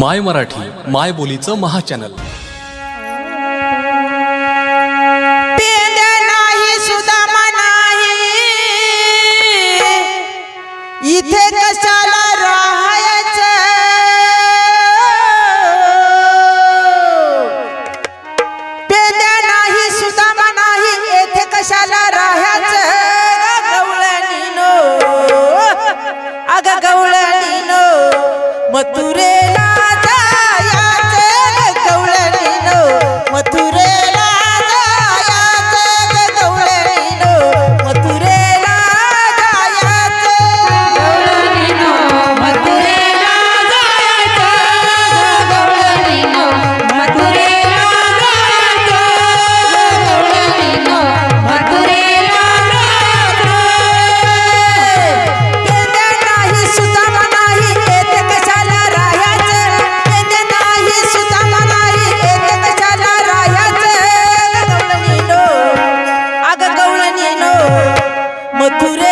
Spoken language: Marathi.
माय मराठी माय बोलीचं महाचॅनल. इथे कशाला राह? ঠাকুরে